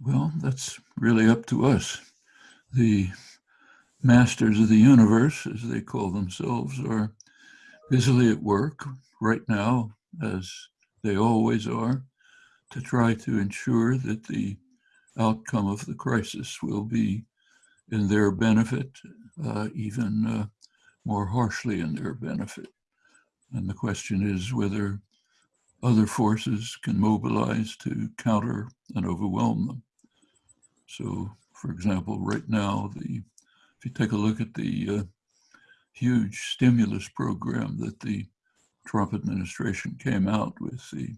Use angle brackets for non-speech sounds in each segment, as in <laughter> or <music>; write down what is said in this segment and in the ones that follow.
Well, that's really up to us. The masters of the universe, as they call themselves, are busily at work right now, as they always are, to try to ensure that the outcome of the crisis will be in their benefit, uh, even uh, more harshly in their benefit. And the question is whether other forces can mobilize to counter and overwhelm them. So, for example, right now, the if you take a look at the uh, huge stimulus program that the Trump administration came out with, the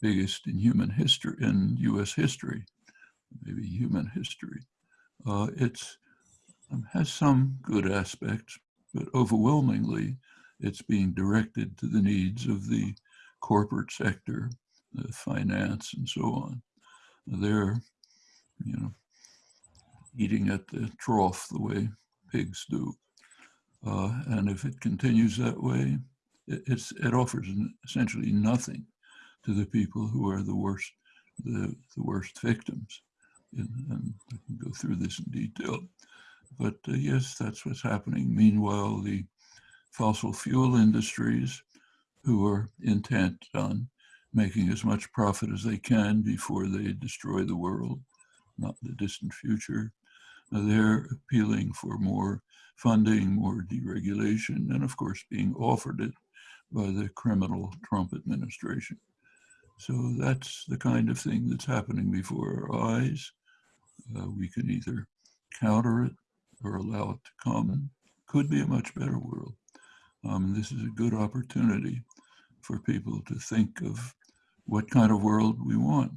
biggest in human history, in U.S. history, maybe human history. Uh, it's um, has some good aspects, but overwhelmingly, it's being directed to the needs of the corporate sector, the finance, and so on. They're, you know, eating at the trough the way pigs do. Uh, and if it continues that way, it, it offers essentially nothing to the people who are the worst, the, the worst victims. And, and I can go through this in detail. But uh, yes, that's what's happening. Meanwhile, the fossil fuel industries, who are intent on making as much profit as they can before they destroy the world, not the distant future, they're appealing for more funding, more deregulation, and of course being offered it by the criminal Trump administration. So that's the kind of thing that's happening before our eyes. Uh, we can either counter it or allow it to come. Could be a much better world. Um, this is a good opportunity for people to think of what kind of world we want.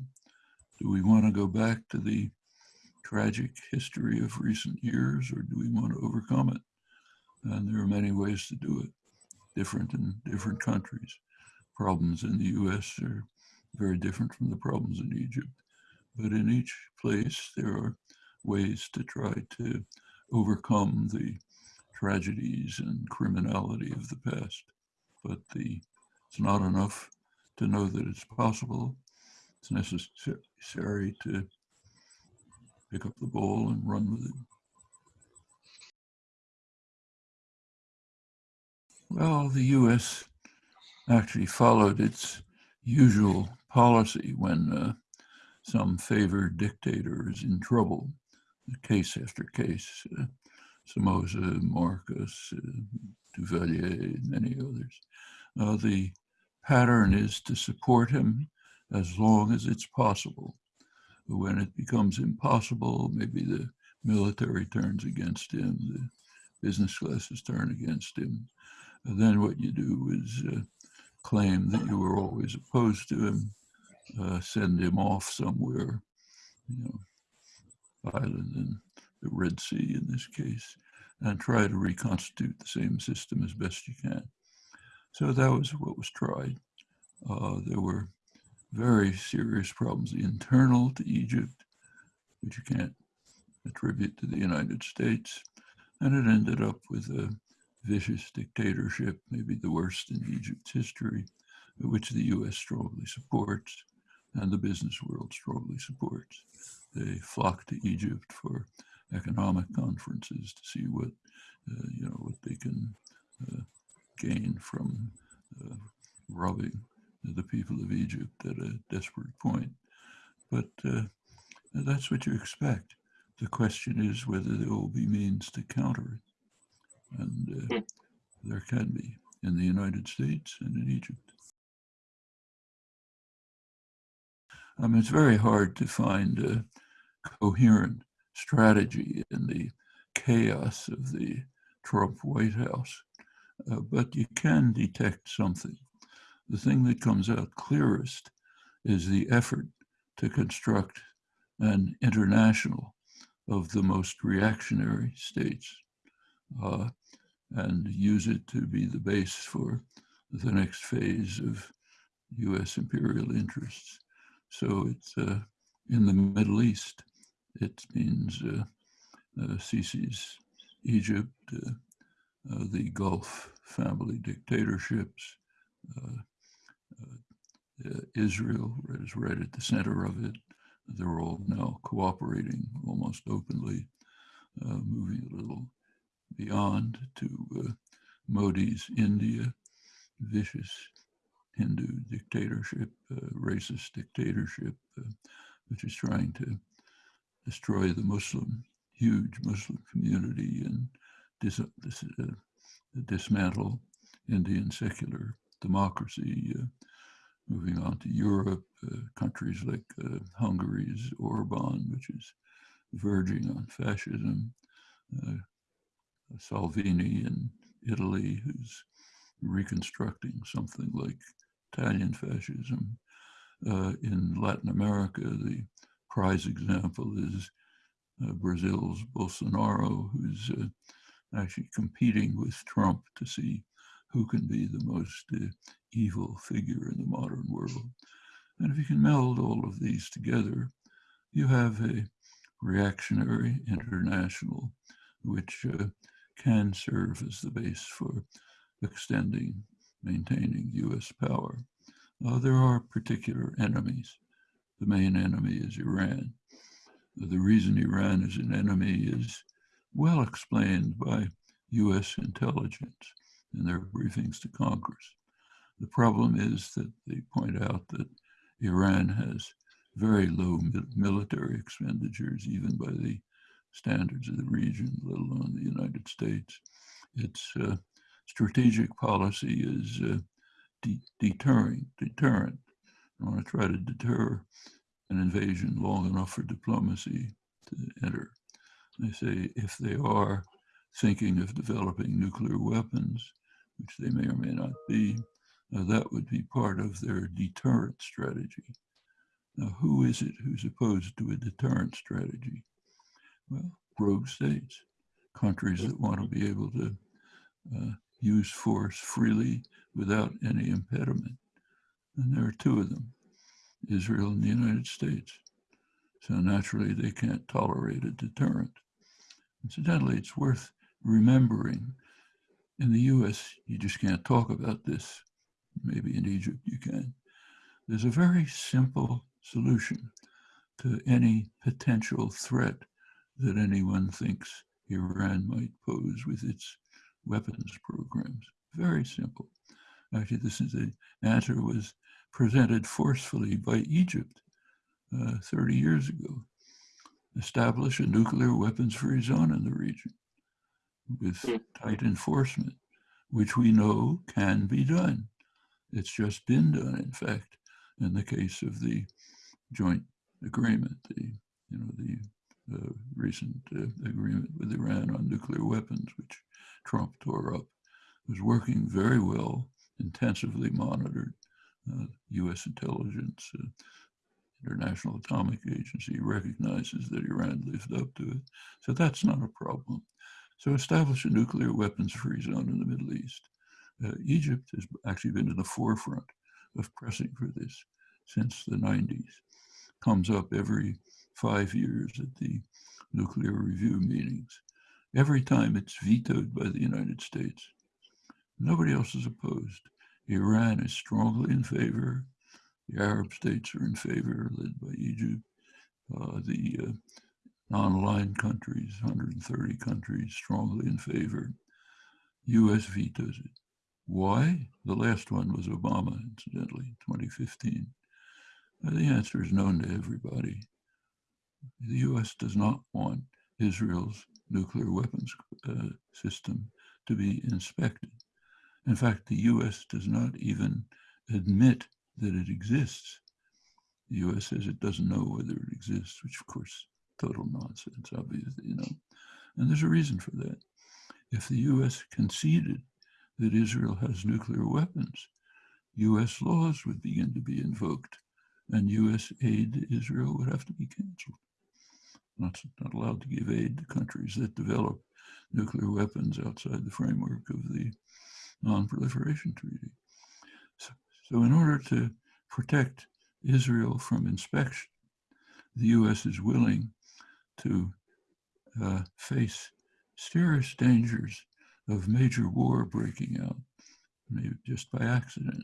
Do we want to go back to the tragic history of recent years, or do we want to overcome it? And there are many ways to do it, different in different countries. Problems in the US are very different from the problems in Egypt. But in each place, there are ways to try to overcome the tragedies and criminality of the past. But the, it's not enough to know that it's possible. It's necessary to pick up the ball and run with it. Well, the U.S. actually followed its usual policy when uh, some favored dictator is in trouble, case after case. Uh, Somoza, Marcos, uh, Duvalier, many others. Uh, the pattern is to support him as long as it's possible when it becomes impossible, maybe the military turns against him, the business classes turn against him. And then what you do is uh, claim that you were always opposed to him, uh, send him off somewhere, you know, island in the Red Sea in this case, and try to reconstitute the same system as best you can. So that was what was tried. Uh, there were very serious problems internal to Egypt, which you can't attribute to the United States. And it ended up with a vicious dictatorship, maybe the worst in Egypt's history, which the US strongly supports and the business world strongly supports. They flock to Egypt for economic conferences to see what, uh, you know, what they can uh, gain from uh, robbing the people of Egypt at a desperate point. But uh, that's what you expect. The question is whether there will be means to counter it. And uh, hmm. there can be in the United States and in Egypt. I mean, it's very hard to find a coherent strategy in the chaos of the Trump White House, uh, but you can detect something the thing that comes out clearest is the effort to construct an international of the most reactionary states uh, and use it to be the base for the next phase of US imperial interests. So it's uh, in the Middle East. It means uh, uh Sisi's Egypt, uh, uh, the Gulf family dictatorships, Israel is right at the center of it, they're all now cooperating almost openly, moving a little beyond to Modi's India, vicious Hindu dictatorship, uh, racist dictatorship, uh, which is trying to destroy the Muslim, huge Muslim community and dis, dis, uh, dismantle Indian secular democracy. Uh, moving on to Europe, uh, countries like uh, Hungary's Orban, which is verging on fascism, Salvini in Italy, who's reconstructing something like Italian fascism. Uh, in Latin America, the prize example is uh, Brazil's Bolsonaro, who's uh, actually competing with Trump to see who can be the most uh, evil figure in the modern world. And if you can meld all of these together, you have a reactionary international which uh, can serve as the base for extending, maintaining US power. Uh, there are particular enemies. The main enemy is Iran. The reason Iran is an enemy is well explained by US intelligence in their briefings to Congress. The problem is that they point out that Iran has very low military expenditures, even by the standards of the region, let alone the United States. Its uh, strategic policy is uh, de deterring, deterrent. I want to try to deter an invasion long enough for diplomacy to enter. They say if they are thinking of developing nuclear weapons, which they may or may not be, uh, that would be part of their deterrent strategy. Now, who is it who's opposed to a deterrent strategy? Well, rogue states, countries that want to be able to uh, use force freely without any impediment. And there are two of them, Israel and the United States. So naturally, they can't tolerate a deterrent. Incidentally, it's worth remembering in the US, you just can't talk about this. Maybe in Egypt you can. There's a very simple solution to any potential threat that anyone thinks Iran might pose with its weapons programs. Very simple. Actually, this is the answer was presented forcefully by Egypt uh, 30 years ago. Establish a nuclear weapons-free zone in the region with hmm. tight enforcement, which we know can be done. It's just been done, in fact, in the case of the joint agreement, the you know the uh, recent uh, agreement with Iran on nuclear weapons, which Trump tore up, was working very well, intensively monitored. Uh, U.S. intelligence, uh, International Atomic Agency recognizes that Iran lived up to it. So that's not a problem. So establish a nuclear weapons-free zone in the Middle East. Uh, Egypt has actually been in the forefront of pressing for this since the 90s. Comes up every five years at the nuclear review meetings. Every time it's vetoed by the United States. Nobody else is opposed. Iran is strongly in favor. The Arab states are in favor, led by Egypt. Uh, the uh, non-aligned countries, 130 countries, strongly in favor. U.S. vetoes it. Why? The last one was Obama, incidentally, 2015. the answer is known to everybody. The U.S. does not want Israel's nuclear weapons uh, system to be inspected. In fact, the U.S. does not even admit that it exists. The U.S. says it doesn't know whether it exists, which of course, total nonsense, obviously, you know. And there's a reason for that. If the U.S. conceded that Israel has nuclear weapons, U.S. laws would begin to be invoked and U.S. aid to Israel would have to be canceled. Not, not allowed to give aid to countries that develop nuclear weapons outside the framework of the Non-Proliferation Treaty. So, so in order to protect Israel from inspection, the U.S. is willing to uh, face serious dangers of major war breaking out, maybe just by accident,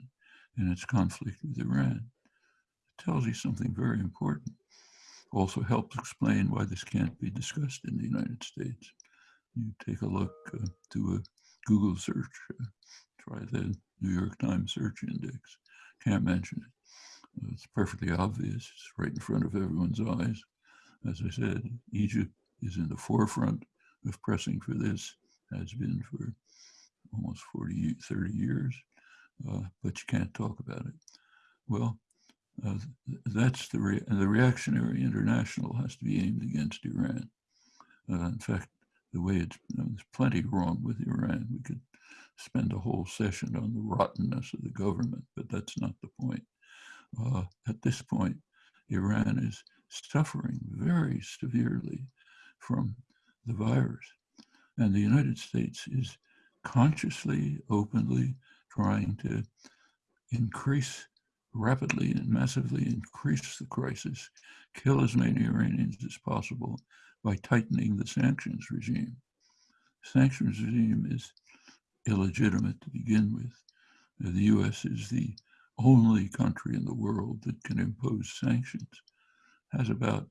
in its conflict with Iran. It tells you something very important. also helps explain why this can't be discussed in the United States. You take a look uh, to a Google search, uh, try the New York Times search index, can't mention it. It's perfectly obvious, it's right in front of everyone's eyes. As I said, Egypt is in the forefront of pressing for this, has been for almost 40, 30 years, uh, but you can't talk about it. Well, uh, that's the, re the reactionary international has to be aimed against Iran. Uh, in fact, the way it's, there's plenty wrong with Iran. We could spend a whole session on the rottenness of the government, but that's not the point. Uh, at this point, Iran is suffering very severely from the virus. And the United States is consciously, openly trying to increase rapidly and massively increase the crisis, kill as many Iranians as possible by tightening the sanctions regime. Sanctions regime is illegitimate to begin with. The US is the only country in the world that can impose sanctions, has about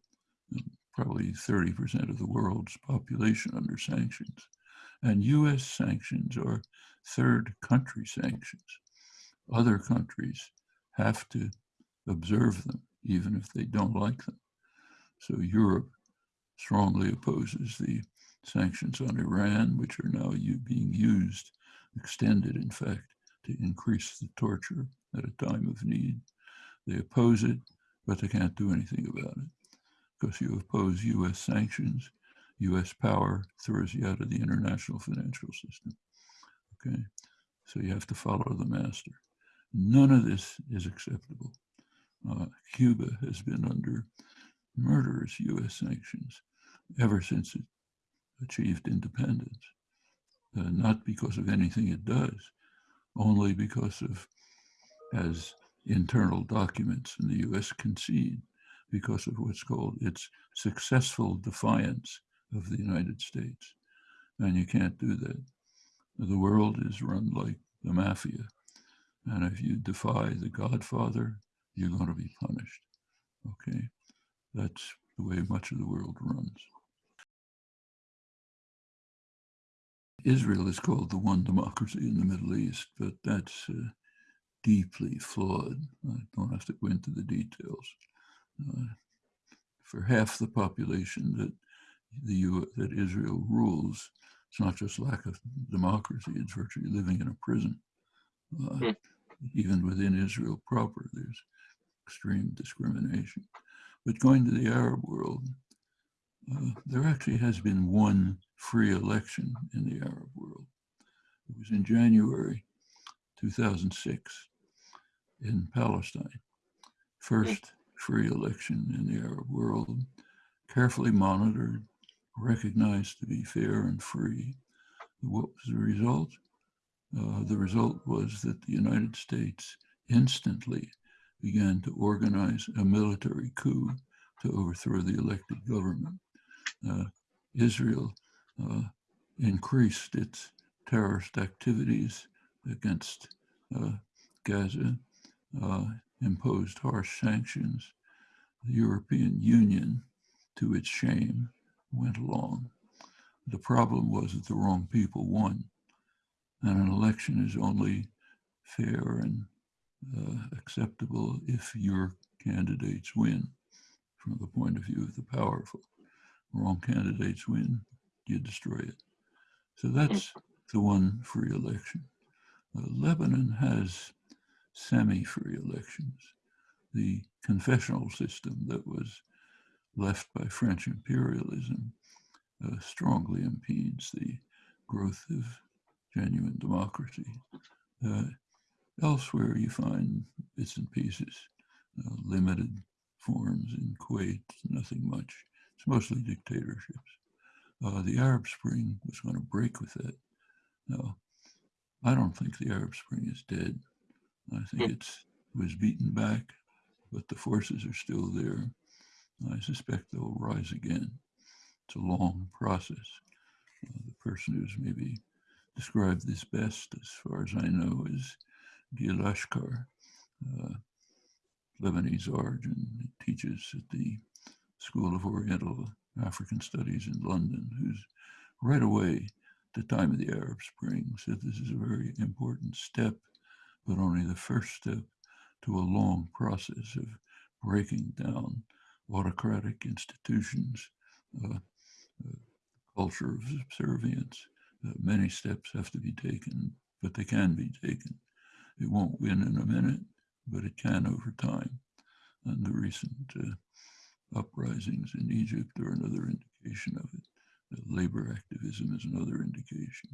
mm, probably 30% of the world's population under sanctions. And US sanctions are third country sanctions. Other countries have to observe them, even if they don't like them. So Europe strongly opposes the sanctions on Iran, which are now being used, extended, in fact, to increase the torture at a time of need. They oppose it, but they can't do anything about it because you oppose US sanctions, US power throws you out of the international financial system. Okay, so you have to follow the master. None of this is acceptable. Uh, Cuba has been under murderous US sanctions ever since it achieved independence. Uh, not because of anything it does, only because of, as internal documents in the US concede, because of what's called its successful defiance of the United States. And you can't do that. The world is run like the mafia. And if you defy the Godfather, you're going to be punished. Okay? That's the way much of the world runs. Israel is called the one democracy in the Middle East, but that's uh, deeply flawed. I don't have to go into the details. Uh, for half the population that the U that Israel rules, it's not just lack of democracy; it's virtually living in a prison. Uh, mm. Even within Israel proper, there's extreme discrimination. But going to the Arab world, uh, there actually has been one free election in the Arab world. It was in January 2006 in Palestine. First free election in the Arab world, carefully monitored, recognized to be fair and free. What was the result? Uh, the result was that the United States instantly began to organize a military coup to overthrow the elected government. Uh, Israel uh, increased its terrorist activities against uh, Gaza, imposed harsh sanctions. The European Union, to its shame, went along. The problem was that the wrong people won. And an election is only fair and uh, acceptable if your candidates win from the point of view of the powerful. Wrong candidates win, you destroy it. So that's the one free election. Uh, Lebanon has semi-free elections. The confessional system that was left by French imperialism uh, strongly impedes the growth of genuine democracy. Uh, elsewhere, you find bits and pieces, uh, limited forms in Kuwait, nothing much. It's mostly dictatorships. Uh, the Arab Spring was going to break with that. No, I don't think the Arab Spring is dead. I think hmm. it was beaten back, but the forces are still there. I suspect they'll rise again. It's a long process. Uh, the person who's maybe described this best, as far as I know, is Gil Achcar, uh, Lebanese origin. He teaches at the School of Oriental African Studies in London, who's right away the time of the Arab Spring said this is a very important step, but only the first step to a long process of breaking down autocratic institutions, uh, uh, culture of subservience. Uh, many steps have to be taken, but they can be taken. It won't win in a minute, but it can over time. And the recent uh, uprisings in Egypt are another indication of it. labor activism is another indication.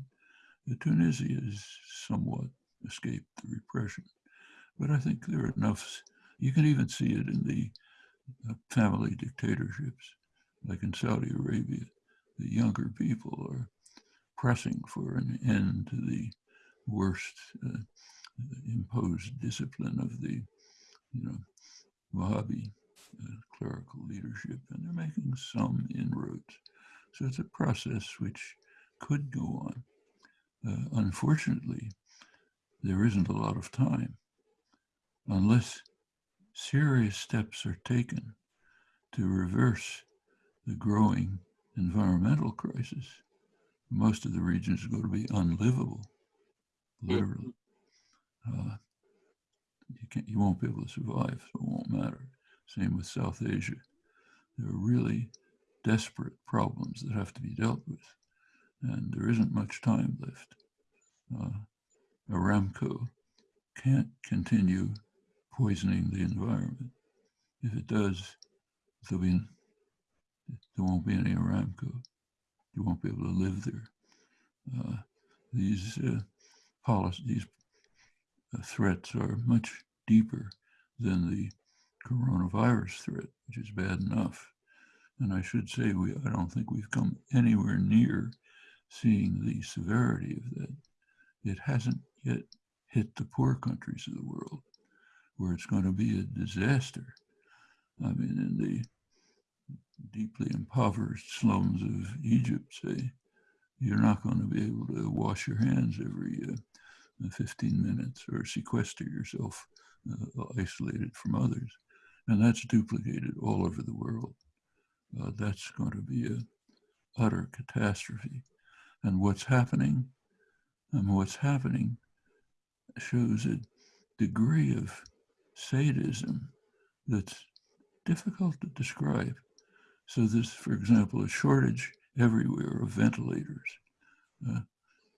Tunisia has somewhat escaped the repression, but I think there are enough. You can even see it in the uh, family dictatorships, like in Saudi Arabia. The younger people are pressing for an end to the worst uh, imposed discipline of the, you know, Wahhabi clerical leadership, and they're making some inroads. So it's a process which could go on. Uh, unfortunately, there isn't a lot of time unless serious steps are taken to reverse the growing environmental crisis. Most of the regions are going to be unlivable, literally. Uh, you can't, you won't be able to survive, so it won't matter. Same with South Asia. There are really desperate problems that have to be dealt with, and there isn't much time left. Uh, Aramco can't continue poisoning the environment. If it does, there'll be, there won't be any Aramco. You won't be able to live there. Uh, these uh, policies, these uh, threats are much deeper than the coronavirus threat, which is bad enough. And I should say, we I don't think we've come anywhere near seeing the severity of that. It hasn't yet hit the poor countries of the world, where it's going to be a disaster. I mean, in the deeply impoverished slums of Egypt, say, you're not going to be able to wash your hands every uh, 15 minutes or sequester yourself uh, isolated from others. And that's duplicated all over the world. Uh, that's going to be a utter catastrophe. And what's happening, and what's happening shows a degree of sadism that's difficult to describe. So there's, for example, a shortage everywhere of ventilators. Uh,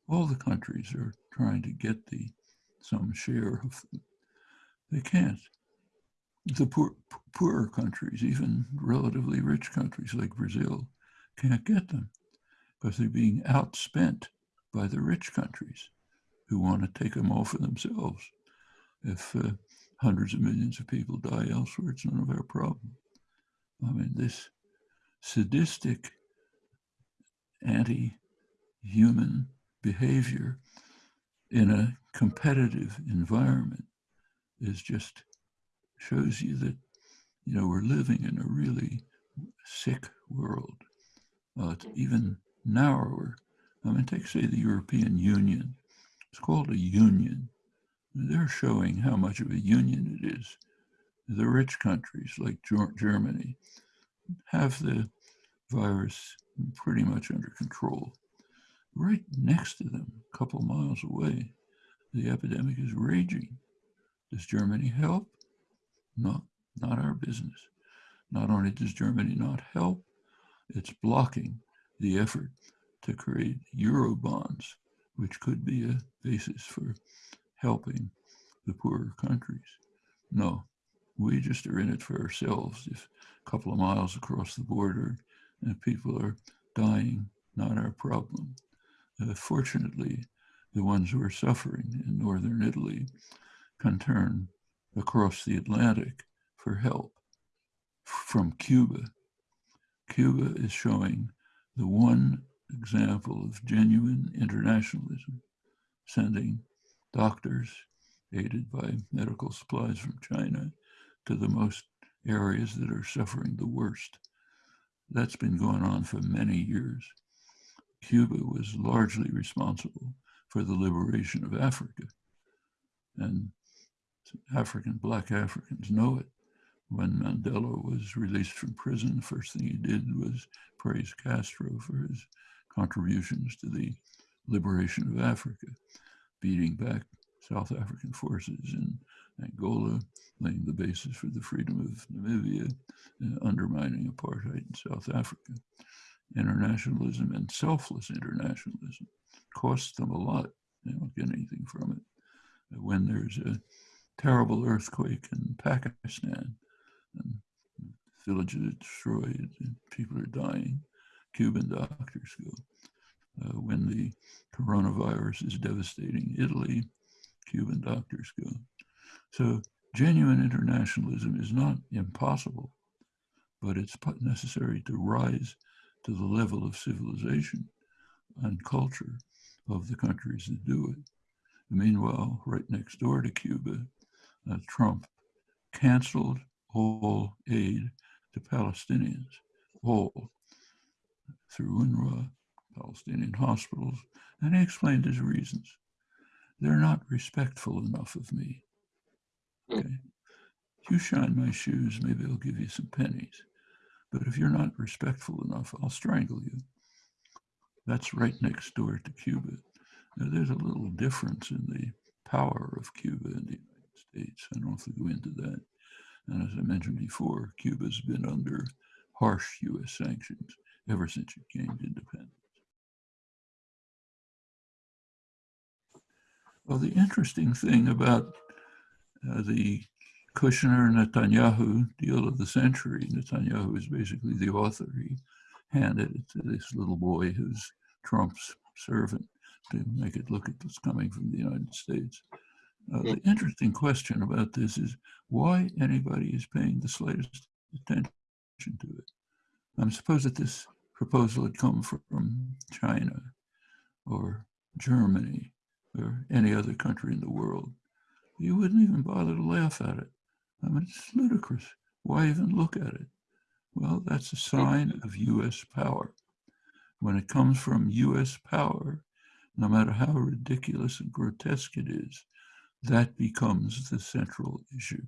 all the countries are trying to get the some share of them. they can't. The poor, poorer countries, even relatively rich countries like Brazil, can't get them because they're being outspent by the rich countries who want to take them all for themselves. If uh, hundreds of millions of people die elsewhere, it's none of our problem. I mean, this sadistic, anti human behavior in a competitive environment is just shows you that you know we're living in a really sick world. Uh, it's even narrower. I mean, take say the European Union. It's called a union. They're showing how much of a union it is. The rich countries like Germany have the virus pretty much under control. Right next to them, a couple miles away, the epidemic is raging. Does Germany help? No, not our business. Not only does Germany not help, it's blocking the effort to create euro bonds, which could be a basis for helping the poorer countries. No, we just are in it for ourselves. If a couple of miles across the border and people are dying, not our problem. Uh, fortunately, the ones who are suffering in northern Italy can turn across the Atlantic for help from Cuba. Cuba is showing the one example of genuine internationalism, sending doctors aided by medical supplies from China to the most areas that are suffering the worst. That's been going on for many years. Cuba was largely responsible for the liberation of Africa. And African, black Africans know it. when Mandela was released from prison, the first thing he did was praise Castro for his contributions to the liberation of Africa, beating back South African forces in Angola, laying the basis for the freedom of Namibia, undermining apartheid in South Africa. Internationalism and selfless internationalism costs them a lot. They don't get anything from it. When there's a terrible earthquake in Pakistan, and villages are destroyed, and people are dying, Cuban doctors go. Uh, when the coronavirus is devastating Italy, Cuban doctors go. So genuine internationalism is not impossible, but it's necessary to rise to the level of civilization and culture of the countries that do it. Meanwhile, right next door to Cuba, uh, Trump canceled all aid to Palestinians, all through UNRWA, Palestinian hospitals, and he explained his reasons. They're not respectful enough of me. Hmm. Okay. You shine my shoes, maybe I'll give you some pennies. But if you're not respectful enough, I'll strangle you. That's right next door to Cuba. Now, there's a little difference in the power of Cuba and the States. I don't have to go into that. And as I mentioned before, Cuba's been under harsh U.S. sanctions ever since it gained independence. Well, the interesting thing about uh, the Kushner Netanyahu deal of the century, Netanyahu is basically the author. He handed it to this little boy who's Trump's servant to make it look at what's coming from the United States. Uh, the interesting question about this is why anybody is paying the slightest attention to it. I'm suppose that this proposal had come from China or Germany or any other country in the world, you wouldn't even bother to laugh at it. I mean, it's ludicrous. Why even look at it? Well, that's a sign of U.S. power. When it comes from U.S. power, no matter how ridiculous and grotesque it is, that becomes the central issue.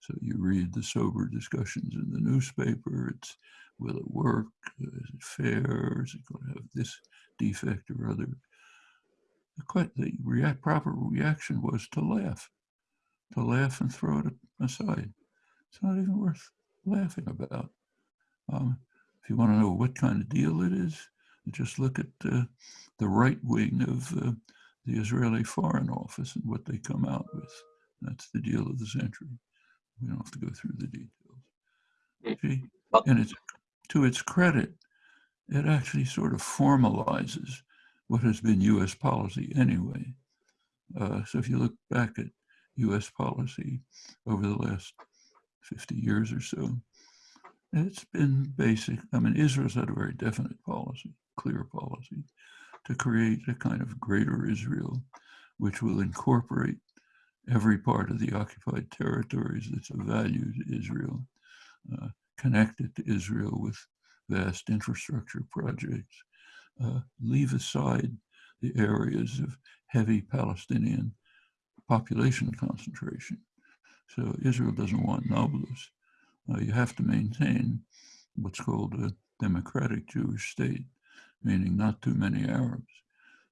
So you read the sober discussions in the newspaper. It's will it work? Is it fair? Is it going to have this defect or other? the, the react, proper reaction was to laugh, to laugh and throw it aside. It's not even worth laughing about. Um, if you want to know what kind of deal it is, just look at uh, the right wing of uh, the Israeli Foreign Office and what they come out with. That's the deal of the century. We don't have to go through the details. See? And it's to its credit, it actually sort of formalizes what has been U.S. policy anyway. Uh, so if you look back at U.S. policy over the last 50 years or so, it's been basic. I mean, Israel's had a very definite policy, clear policy, to create a kind of greater Israel, which will incorporate every part of the occupied territories that's of value to Israel, uh, connect it to Israel with vast infrastructure projects, uh, leave aside the areas of heavy Palestinian population concentration. So Israel doesn't want Nablus. Uh, you have to maintain what's called a democratic Jewish state, meaning not too many Arabs.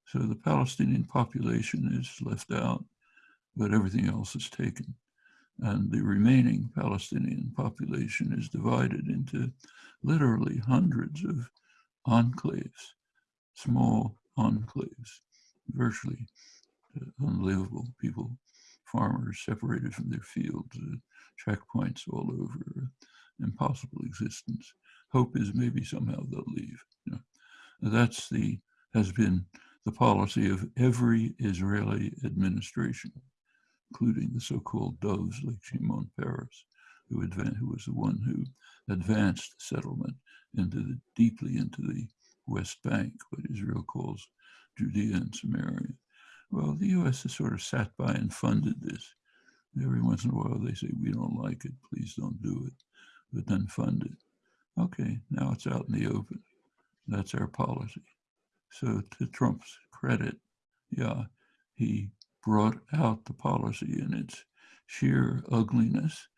So the Palestinian population is left out, but everything else is taken. And the remaining Palestinian population is divided into literally hundreds of enclaves small enclaves, virtually uh, unlivable people, farmers separated from their fields, uh, checkpoints all over, uh, impossible existence. Hope is maybe somehow they'll leave. You know. That's the has been the policy of every Israeli administration, including the so-called doves like Shimon Peres, who, who was the one who advanced settlement into the, deeply into the West Bank, what Israel calls Judea and Samaria. Well, the U.S. has sort of sat by and funded this. Every once in a while they say, we don't like it, please don't do it, but then fund it. Okay, now it's out in the open. That's our policy. So to Trump's credit, yeah, he brought out the policy in its sheer ugliness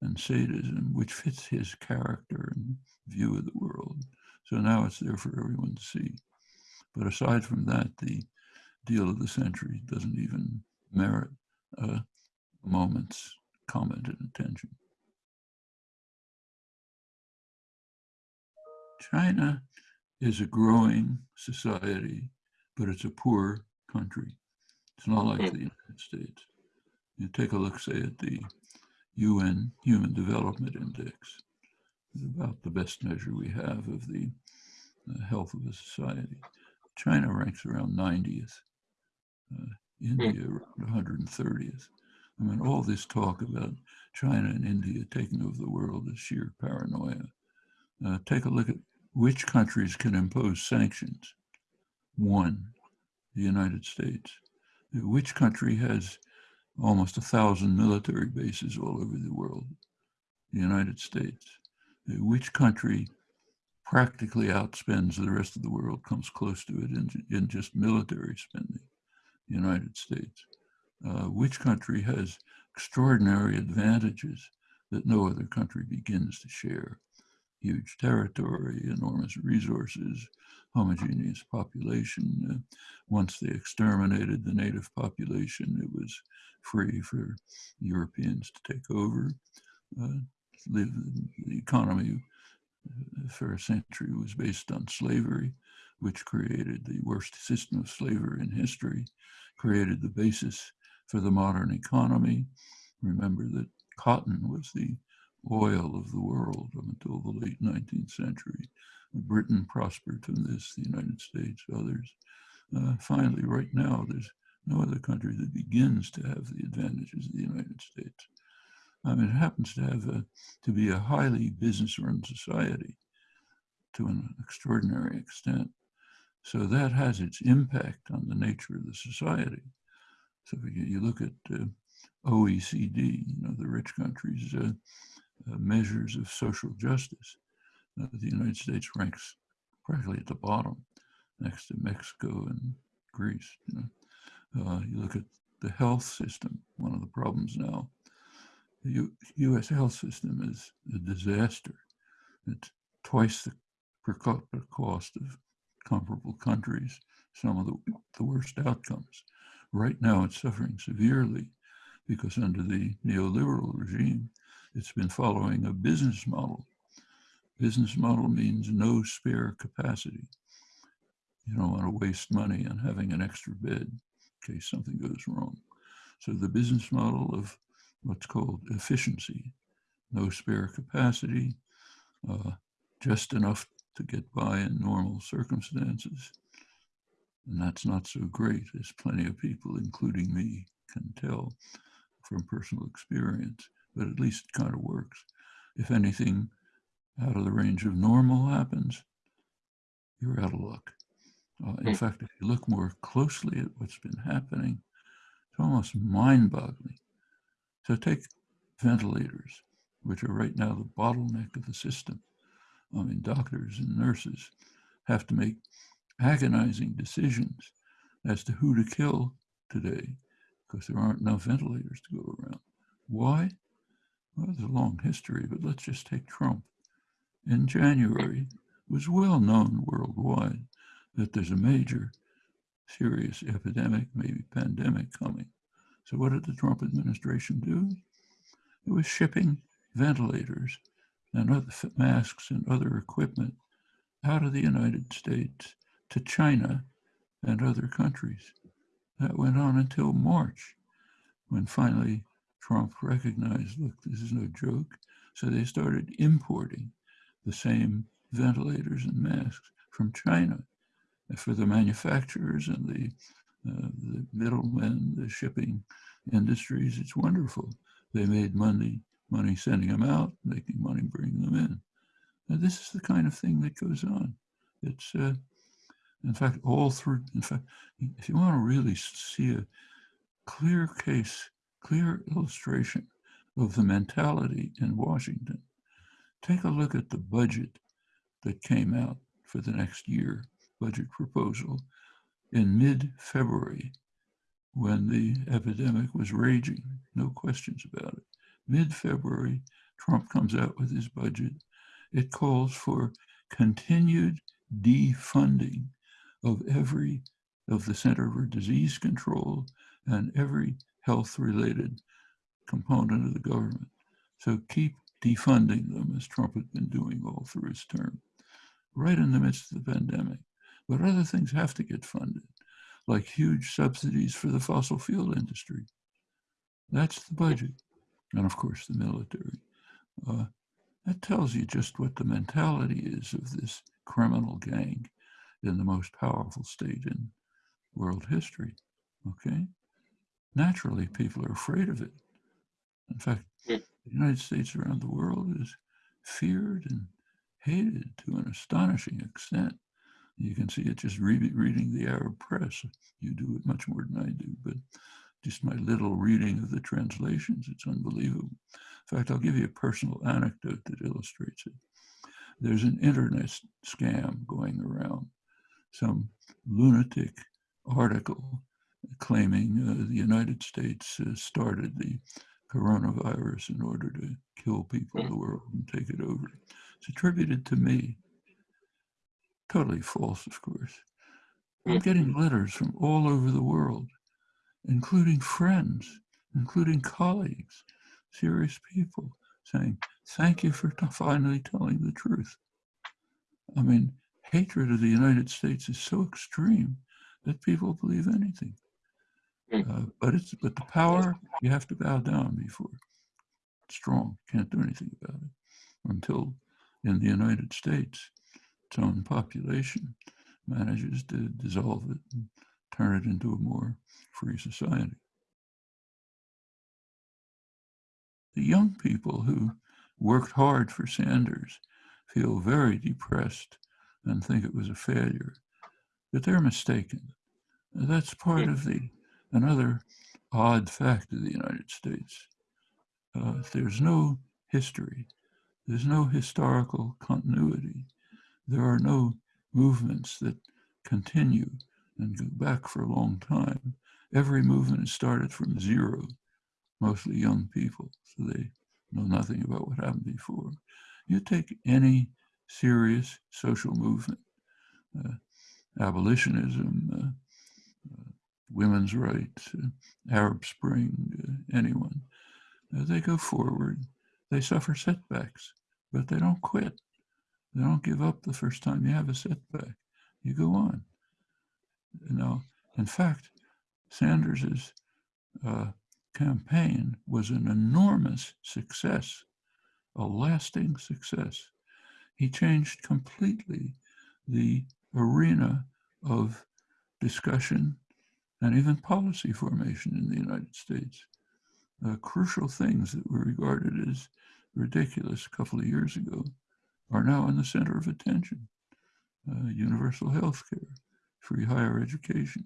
and sadism, which fits his character and view of the world. So now it's there for everyone to see. But aside from that, the deal of the century doesn't even merit a moment's comment and attention. China is a growing society, but it's a poor country. It's not like the United States. You take a look, say, at the UN Human Development Index. It's about the best measure we have of the uh, health of a society. China ranks around 90th, uh, India around 130th. I mean, all this talk about China and India taking over the world is sheer paranoia. Uh, take a look at which countries can impose sanctions. One, the United States. Which country has almost a thousand military bases all over the world? The United States. Which country practically outspends the rest of the world, comes close to it in, in just military spending? The United States. Uh, which country has extraordinary advantages that no other country begins to share? Huge territory, enormous resources, homogeneous population. Uh, once they exterminated the native population, it was free for Europeans to take over. Uh, the, economy uh, for a century was based on slavery, which created the worst system of slavery in history, created the basis for the modern economy. Remember that cotton was the oil of the world up until the late 19th century. Britain prospered from this, the United States, others. Uh, finally, right now, there's no other country that begins to have the advantages of the United States. I mean, it happens to have a, to be a highly business-run society to an extraordinary extent. So that has its impact on the nature of the society. So if you look at uh, OECD, you know, the rich countries, uh, measures of social justice. Uh, the United States ranks practically at the bottom next to Mexico and Greece. You, know? uh, you look at the health system, one of the problems now. The U US health system is a disaster. It's twice the per capita cost of comparable countries, some of the, the worst outcomes. Right now, it's suffering severely because under the neoliberal regime, it's been following a business model. Business model means no spare capacity. You don't want to waste money on having an extra bed in case something goes wrong. So the business model of what's called efficiency, no spare capacity, uh, just enough to get by in normal circumstances. And that's not so great, as plenty of people, including me, can tell from personal experience but at least it kind of works. If anything out of the range of normal happens, you're out of luck. Uh, in hmm. fact, if you look more closely at what's been happening, it's almost mind-boggling. So take ventilators, which are right now the bottleneck of the system. I mean, doctors and nurses have to make agonizing decisions as to who to kill today because there aren't enough ventilators to go around. Why? A long history, but let's just take Trump. In January, it was well known worldwide that there's a major serious epidemic, maybe pandemic coming. So what did the Trump administration do? It was shipping ventilators and other masks and other equipment out of the United States to China and other countries. That went on until March, when finally Trump recognized, look, this is no joke. So they started importing the same ventilators and masks from China for the manufacturers and the, uh, the middlemen, the shipping industries. It's wonderful. They made money, money sending them out, making money bringing them in. Now, this is the kind of thing that goes on. It's, uh, in fact, all through, in fact, if you want to really see a clear case clear illustration of the mentality in Washington. Take a look at the budget that came out for the next year, budget proposal, in mid-February when the epidemic was raging, no questions about it. Mid-February, Trump comes out with his budget, it calls for continued defunding of every of the Center for Disease Control and every health related component of the government. So keep defunding them as Trump has been doing all through his term, right in the midst of the pandemic. But other things have to get funded, like huge subsidies for the fossil fuel industry. That's the budget. And of course, the military. Uh, that tells you just what the mentality is of this criminal gang in the most powerful state in world history. Okay? Naturally, people are afraid of it. In fact, hmm. the United States around the world is feared and hated to an astonishing extent. You can see it just re reading the Arab press. You do it much more than I do, but just my little reading of the translations, it's unbelievable. In fact, I'll give you a personal anecdote that illustrates it. There's an internet scam going around, some lunatic article claiming uh, the United States uh, started the coronavirus in order to kill people in the world and take it over. It's attributed to me. Totally false, of course. I'm getting letters from all over the world, including friends, including colleagues, serious people saying, thank you for finally telling the truth. I mean, hatred of the United States is so extreme that people believe anything. Uh, but it's but the power you have to bow down before. It's strong, can't do anything about it until in the United States, its own population manages to dissolve it and turn it into a more free society. The young people who worked hard for Sanders feel very depressed and think it was a failure, but they're mistaken. That's part of the another odd fact of the United States. Uh, there's no history, there's no historical continuity, there are no movements that continue and go back for a long time. Every movement started from zero, mostly young people, so they know nothing about what happened before. You take any serious social movement, uh, abolitionism, uh, women's rights, uh, Arab Spring, uh, anyone. Uh, they go forward. They suffer setbacks, but they don't quit. They don't give up the first time you have a setback. You go on. Know, in fact, Sanders's uh, campaign was an enormous success, a lasting success. He changed completely the arena of discussion and even policy formation in the United States. Uh, crucial things that were regarded as ridiculous a couple of years ago are now in the center of attention. Uh, universal health care, free higher education,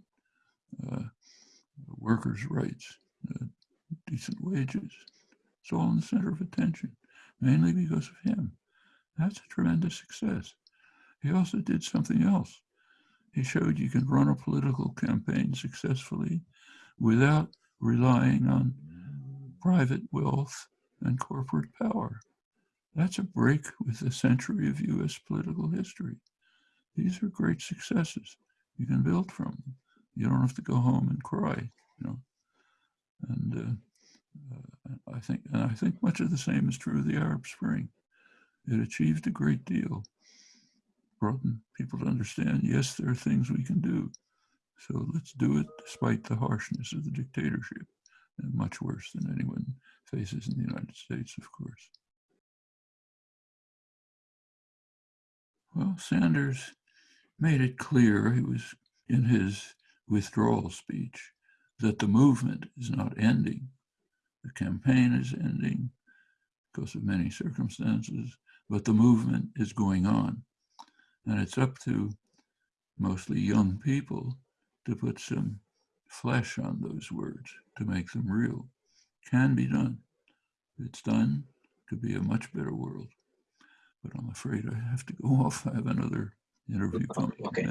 uh, workers' rights, uh, decent wages. It's all in the center of attention, mainly because of him. That's a tremendous success. He also did something else. He showed you can run a political campaign successfully without relying on private wealth and corporate power. That's a break with a century of US political history. These are great successes. You can build from them. You don't have to go home and cry, you know. And uh, uh, I think, and I think much of the same is true of the Arab Spring. It achieved a great deal brought people to understand, yes, there are things we can do. So let's do it despite the harshness of the dictatorship, and much worse than anyone faces in the United States, of course. Well, Sanders made it clear, he was in his withdrawal speech, that the movement is not ending. The campaign is ending because of many circumstances, but the movement is going on. And it's up to mostly young people to put some flesh on those words to make them real. Can be done. If it's done, could be a much better world. But I'm afraid I have to go <laughs> off. I have another interview coming. Okay.